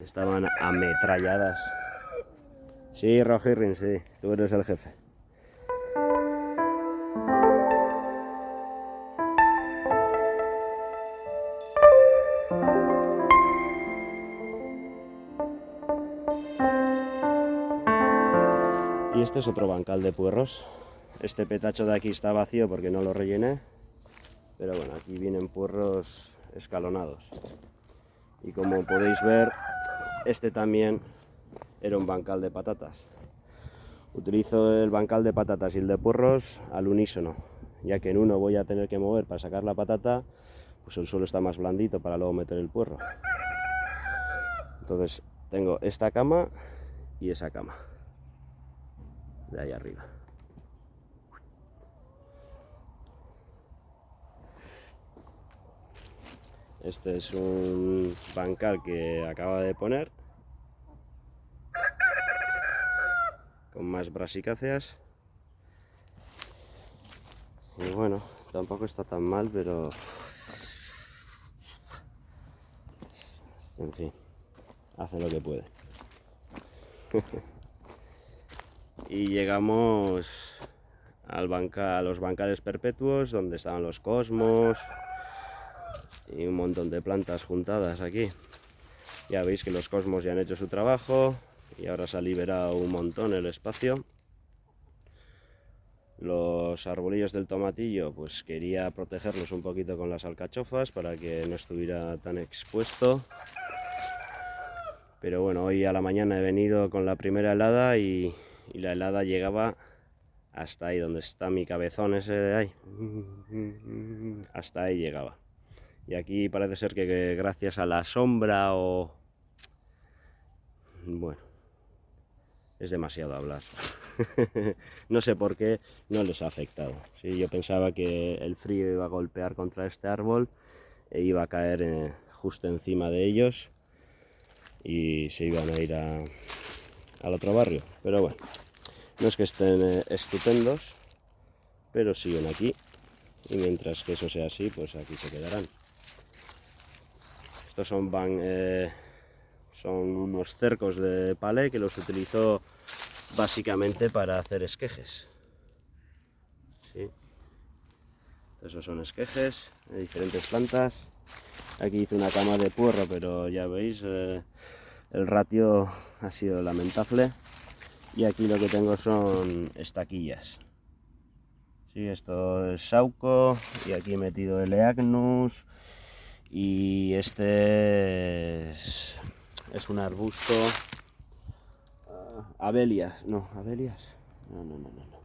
Estaban ametralladas. Sí, Rojirrin, sí, tú eres el jefe. Y este es otro bancal de puerros. Este petacho de aquí está vacío porque no lo rellené. Pero bueno, aquí vienen puerros escalonados. Y como podéis ver, este también era un bancal de patatas. Utilizo el bancal de patatas y el de puerros al unísono, ya que en uno voy a tener que mover para sacar la patata, pues el suelo está más blandito para luego meter el puerro. Entonces tengo esta cama y esa cama de ahí arriba. Este es un bancal que acaba de poner. Con más brasicáceas. Y bueno, tampoco está tan mal, pero en fin, hace lo que puede. y llegamos al banca, a los bancales perpetuos donde estaban los cosmos y un montón de plantas juntadas aquí. Ya veis que los cosmos ya han hecho su trabajo y ahora se ha liberado un montón el espacio. Los arbolillos del tomatillo pues quería protegerlos un poquito con las alcachofas para que no estuviera tan expuesto. Pero bueno hoy a la mañana he venido con la primera helada y y la helada llegaba hasta ahí donde está mi cabezón ese de ahí. Hasta ahí llegaba y aquí parece ser que gracias a la sombra o bueno es demasiado hablar no sé por qué no les ha afectado ¿sí? yo pensaba que el frío iba a golpear contra este árbol e iba a caer eh, justo encima de ellos y se iban a ir al otro barrio. Pero bueno, no es que estén eh, estupendos, pero siguen aquí. Y mientras que eso sea así, pues aquí se quedarán. Estos son, eh, son unos cercos de palé que los utilizó básicamente para hacer esquejes. Esos son esquejes de diferentes plantas. Aquí hice una cama de puerro, pero ya veis, eh, el ratio ha sido lamentable y aquí lo que tengo son estaquillas sí, esto es sauco y aquí he metido el eagnus y este es, un arbusto uh, abelias, no, abelias no, no, no, no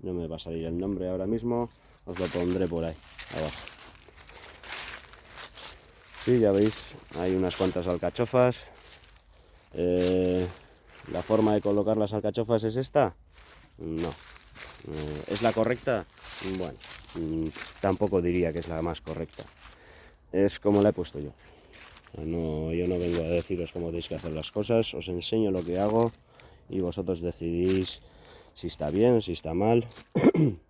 no me va a salir el nombre ahora mismo os lo pondré por ahí abajo Sí, ya veis, hay unas cuantas alcachofas. Eh, ¿La forma de colocar las alcachofas es esta? No. Eh, ¿Es la correcta? Bueno, mm, tampoco diría que es la más correcta. Es como la he puesto yo. No, yo no vengo a deciros cómo tenéis que hacer las cosas, os enseño lo que hago y vosotros decidís si está bien, si está mal.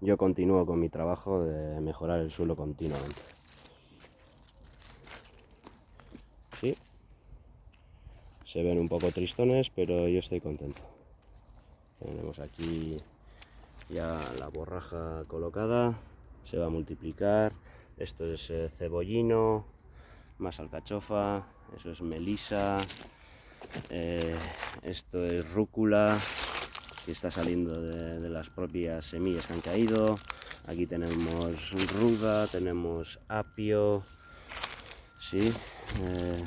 yo continúo con mi trabajo de mejorar el suelo continuamente. se ven un poco tristones pero yo estoy contento tenemos aquí ya la borraja colocada. Se va a multiplicar. Esto es eh, cebollino más alcachofa eso es melisa eh, esto es rúcula que está saliendo de, las propias semillas que han caído. Aquí tenemos ruda tenemos apio sí eh,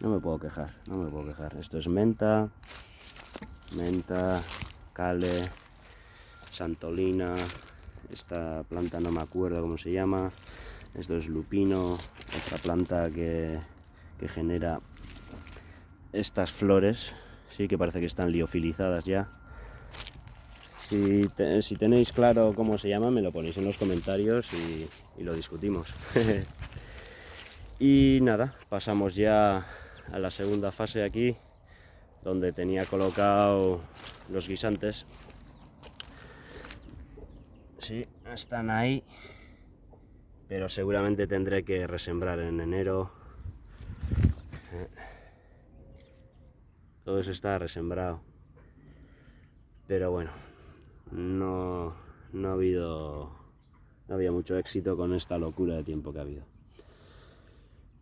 no me puedo quejar, no me puedo quejar. Esto es menta, menta, cale, santolina, esta planta no me acuerdo cómo se llama. Esto es lupino, otra planta que, genera estas flores, sí que parece que están liofilizadas ya. Si, si, tenéis claro cómo se llama, me lo ponéis en los comentarios y, y lo discutimos. y nada, pasamos ya a la segunda fase aquí donde tenía colocado los guisantes sí, están ahí pero seguramente tendré que resembrar en enero. Todo eso está resembrado. Pero bueno, no, no ha habido no había mucho éxito con esta locura de tiempo que ha habido.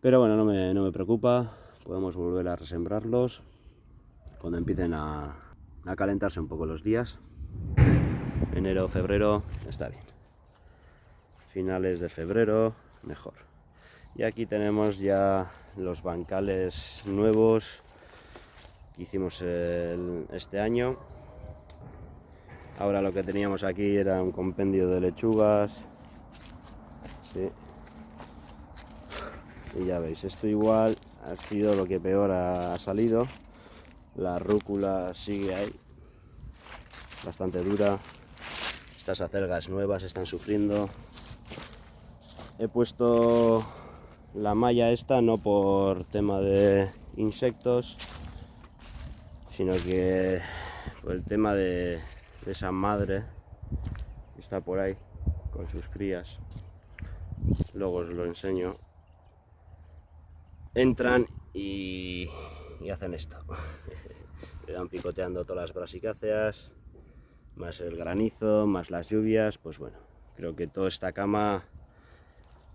Pero bueno, no me, no me preocupa, podemos volver a resembrarlos cuando empiecen a, a calentarse un poco los días. Enero, febrero, está bien. Finales de febrero, mejor. Y aquí tenemos ya los bancales nuevos que hicimos este año. Ahora lo que teníamos aquí era un compendio de lechugas. Y ya veis, esto igual ha sido lo que peor ha salido. La rúcula sigue ahí, bastante dura. Estas acelgas nuevas están sufriendo. He puesto la malla esta no por tema de insectos, sino que por el tema de, de esa madre que está por ahí con sus crías. Luego os lo enseño. Entran y y hacen esto. Le picoteando todas las brasicáceas, más el granizo, más las lluvias, pues bueno, creo que toda esta cama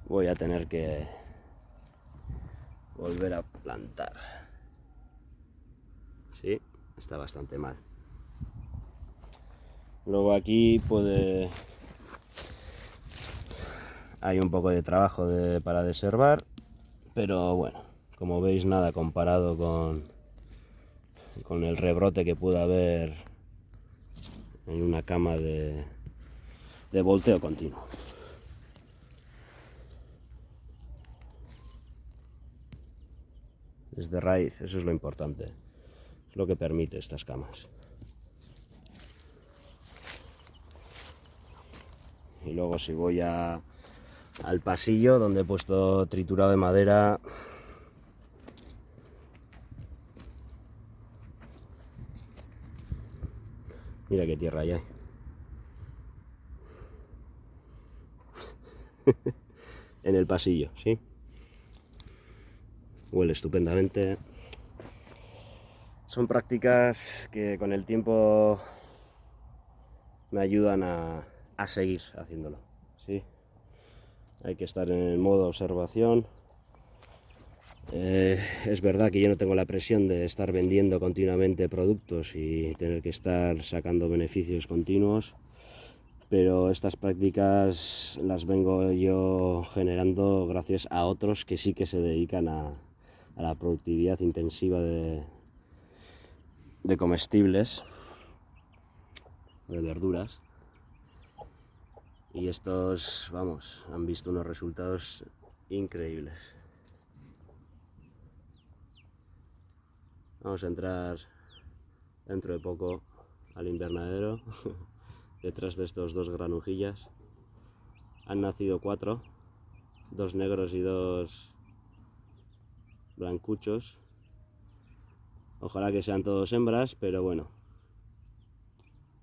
voy a tener que volver a plantar. Sí, está bastante mal. Luego aquí puede... Hay un poco de trabajo de, para deservar, pero bueno, como veis nada comparado con, con el rebrote que pudo haber en una cama de, de volteo continuo. Desde raíz, eso es lo importante, es lo que permite estas camas. Y luego si voy a, al pasillo donde he puesto triturado de madera, Mira qué tierra hay. en el pasillo, ¿sí? Huele estupendamente. Son prácticas que con el tiempo me ayudan a, a seguir haciéndolo, ¿sí? Hay que estar en el modo observación eh, es verdad que yo no tengo la presión de estar vendiendo continuamente productos y tener que estar sacando beneficios continuos, pero estas prácticas las vengo yo generando gracias a otros que sí que se dedican a, la productividad intensiva de, de comestibles, de verduras. Y estos, vamos, han visto unos resultados increíbles. Vamos a entrar dentro de poco al invernadero, detrás de estos dos granujillas. Han nacido cuatro, dos negros y dos blancuchos. Ojalá que sean todos hembras, pero bueno.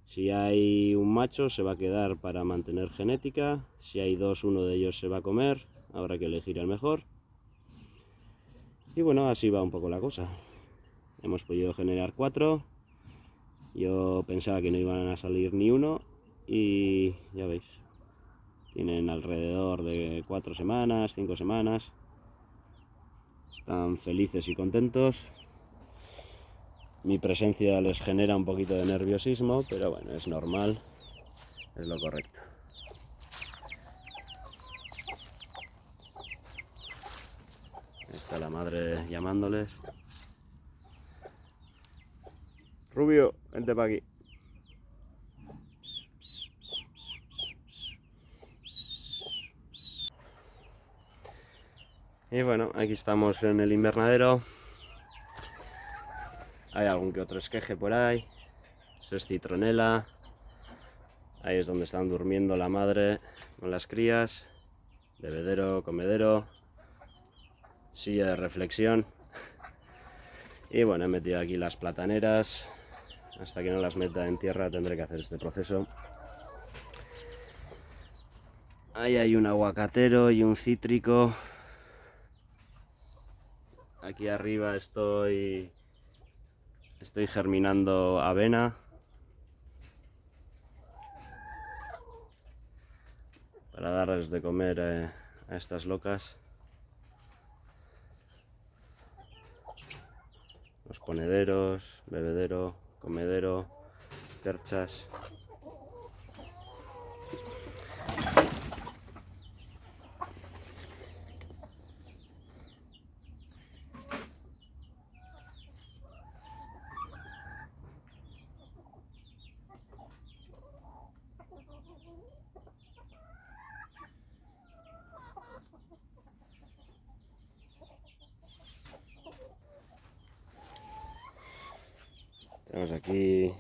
Si hay un macho se va a quedar para mantener genética. Si hay dos, uno de ellos se va a comer. Habrá que elegir el mejor. Y bueno, así va un poco la cosa hemos podido generar cuatro. Yo pensaba que no iban a salir ni uno y ya veis tienen alrededor de cuatro semanas cinco semanas. Están felices y contentos. Mi presencia les genera un poquito de nerviosismo pero bueno es normal es lo correcto. Está la madre llamándoles Rubio, vente para aquí. Y bueno, aquí estamos en el invernadero. Hay algún que otro esqueje por ahí. Eso es citronela. Ahí es donde están durmiendo la madre con las crías. Bebedero, comedero. Silla de reflexión. Y bueno, he metido aquí las plataneras hasta que no las meta en tierra tendré que hacer este proceso. Ahí hay un aguacatero y un cítrico. Aquí arriba estoy estoy germinando avena. Para darles de comer eh, a estas locas. Los ponederos, bebedero, comedero, perchas. Tenemos aquí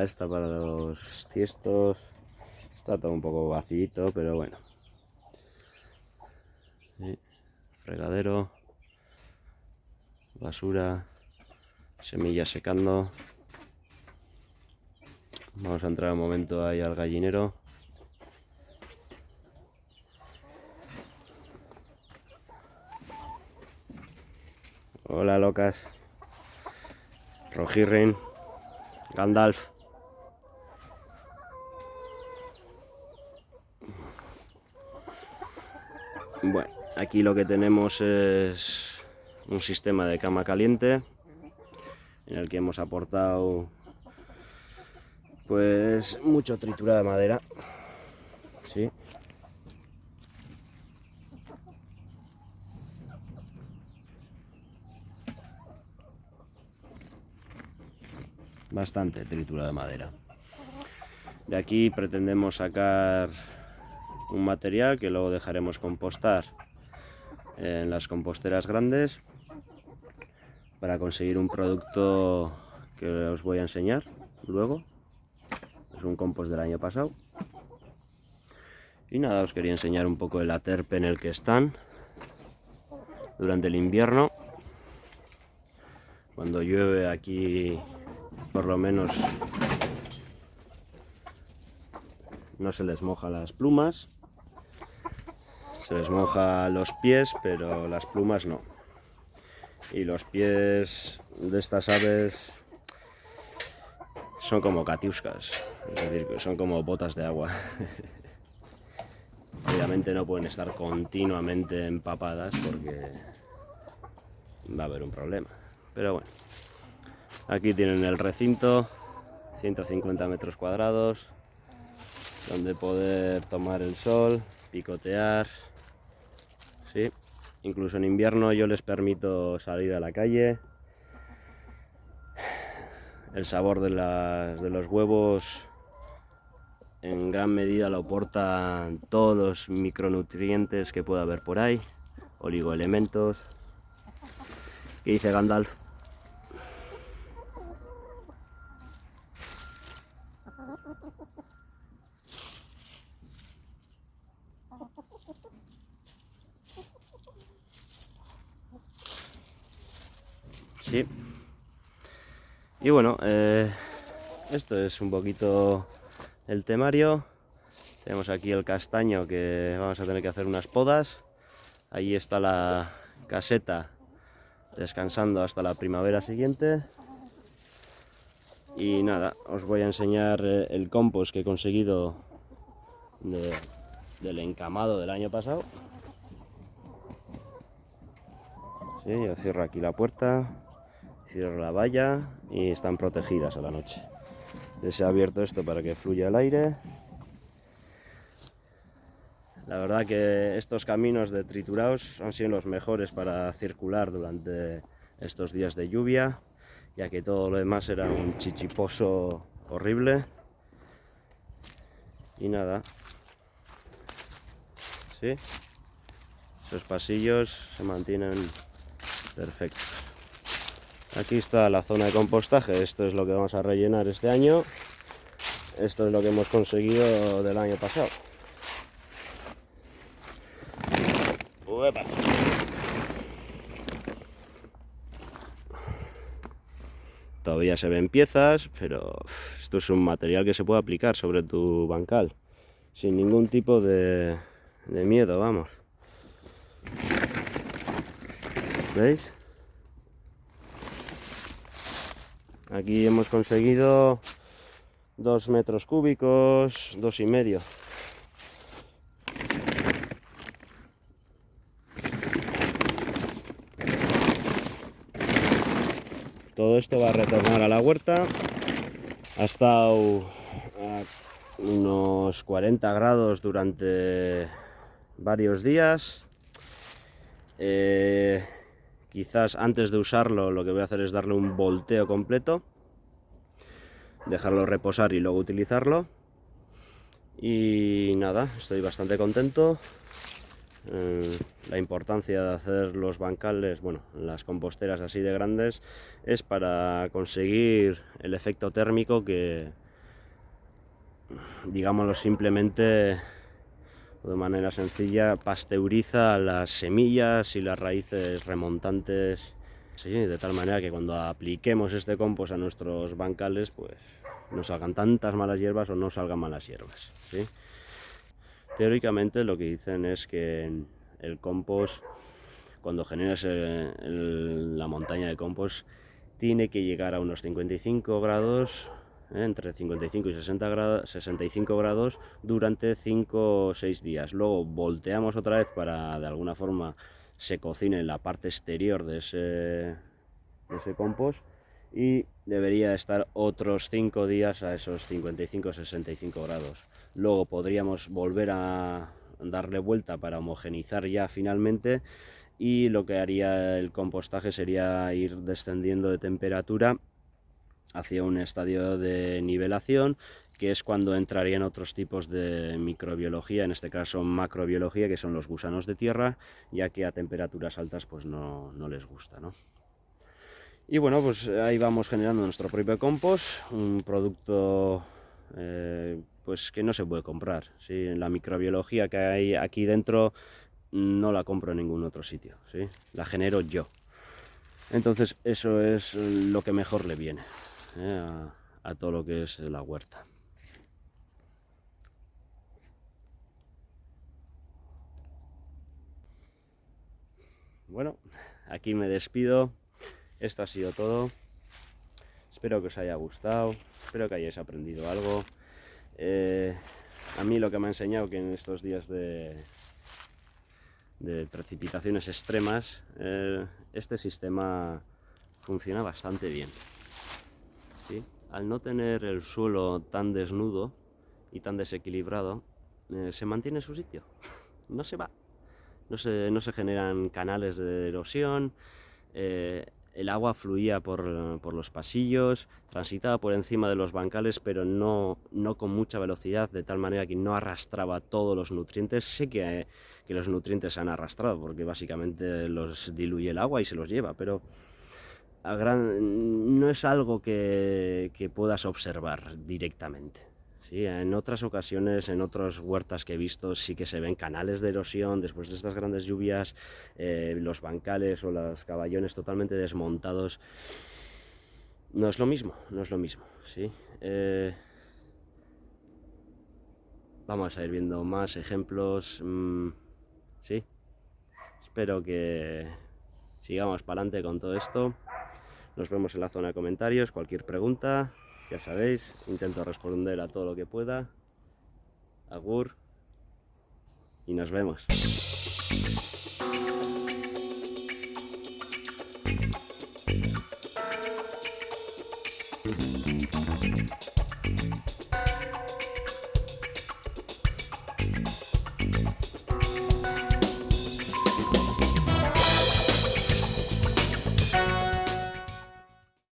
esta para los tiestos. Está todo un poco vacío, pero bueno. Fregadero. Basura. Semillas secando. Vamos a entrar un momento ahí al gallinero. Hola locas. Rojirrin, Gandalf. Bueno, aquí lo que tenemos es un sistema de cama caliente en el que hemos aportado pues mucho triturada de madera. Sí. bastante tritura de madera. De aquí pretendemos sacar un material que luego dejaremos compostar en las composteras grandes para conseguir un producto que os voy a enseñar luego. Es un compost del año pasado. Y nada, os quería enseñar un poco el aterpe en el que están durante el invierno. Cuando llueve aquí por lo menos no se les moja las plumas se les moja los pies pero las plumas no. Y los pies de estas aves son como catiuscas es decir, son como botas de agua. Obviamente no pueden estar continuamente empapadas porque va a haber un problema. Pero bueno Aquí tienen el recinto, 150 metros cuadrados, donde poder tomar el sol, picotear. ¿Sí? Incluso en invierno yo les permito salir a la calle. El sabor de, los huevos en gran medida lo aportan todos los micronutrientes que pueda haber por ahí, oligoelementos. ¿Qué dice Gandalf? Sí. Y bueno, eh, esto es un poquito el temario. Tenemos aquí el castaño que vamos a tener que hacer unas podas. Ahí está la caseta descansando hasta la primavera siguiente. Y nada, os voy a enseñar eh, el compost que he conseguido del encamado del año pasado. Sí, yo cierro aquí la puerta cierro la valla y están protegidas a la noche. Se ha abierto esto para que fluya el aire. La verdad que estos caminos de triturados han sido los mejores para circular durante estos días de lluvia, ya que todo lo demás era un chichiposo horrible. Y nada, ¿sí? Esos pasillos se mantienen perfectos. Aquí está la zona de compostaje, esto es lo que vamos a rellenar este año. Esto es lo que hemos conseguido del año pasado. Todavía se ven piezas, pero esto es un material que se puede aplicar sobre tu bancal sin ningún tipo de, de miedo, vamos. ¿Veis? Aquí hemos conseguido dos metros cúbicos, dos y medio. Todo esto va a retornar a la huerta. Ha estado a unos 40 grados durante varios días. Eh, quizás antes de usarlo lo que voy a hacer es darle un volteo completo. Dejarlo reposar y luego utilizarlo. Y nada, estoy bastante contento. Eh, la importancia de hacer los bancales, bueno, las composteras así de grandes, es para conseguir el efecto térmico que, digámoslo simplemente, de manera sencilla, pasteuriza las semillas y las raíces remontantes, de tal manera que cuando apliquemos este compost a nuestros bancales, pues no salgan tantas malas hierbas o no salgan malas hierbas. ¿sí? Teóricamente lo que dicen es que el compost, cuando generas la montaña de compost, tiene que llegar a unos 55 grados, ¿eh? Entre 55 y 60 grados, 65 grados durante 5 o 6 días. Luego volteamos otra vez para de alguna forma se cocine la parte exterior de ese, compost y debería estar otros 5 días a esos 55-65 grados. Luego podríamos volver a darle vuelta para homogenizar ya finalmente y lo que haría el compostaje sería ir descendiendo de temperatura hacia un estadio de nivelación que es cuando entrarían otros tipos de microbiología, en este caso macrobiología, que son los gusanos de tierra, ya que a temperaturas altas pues no, no les gusta. ¿no? Y bueno, pues ahí vamos generando nuestro propio compost, un producto eh, pues que no se puede comprar. ¿sí? La microbiología que hay aquí dentro no la compro en ningún otro sitio, ¿sí? la genero yo. Entonces eso es lo que mejor le viene a, todo lo que es la huerta. Bueno, aquí me despido. Esto ha sido todo. Espero que os haya gustado. Espero que hayáis aprendido algo. Eh, a mí lo que me ha enseñado que en estos días de, de precipitaciones extremas, eh, este sistema funciona bastante bien. Al no tener el suelo tan desnudo y tan desequilibrado, eh, se mantiene en su sitio, no se va. No se, generan canales de erosión, el agua fluía por, los pasillos, transitaba por encima de los bancales, pero no, no, con mucha velocidad, de tal manera que no arrastraba todos los nutrientes. Sé que, que, los nutrientes se han arrastrado, porque básicamente los diluye el agua y se los lleva, pero gran, no es algo que, que puedas observar directamente. Sí, en otras ocasiones, en otras huertas que he visto, sí que se ven canales de erosión después de estas grandes lluvias, eh, los bancales o los caballones totalmente desmontados. No es lo mismo, no es lo mismo, ¿sí? Eh, vamos a ir viendo más ejemplos, mm, ¿sí? Espero que sigamos para adelante con todo esto. Nos vemos en la zona de comentarios, cualquier pregunta, ya sabéis, intento responder a todo lo que pueda. Agur. Y nos vemos.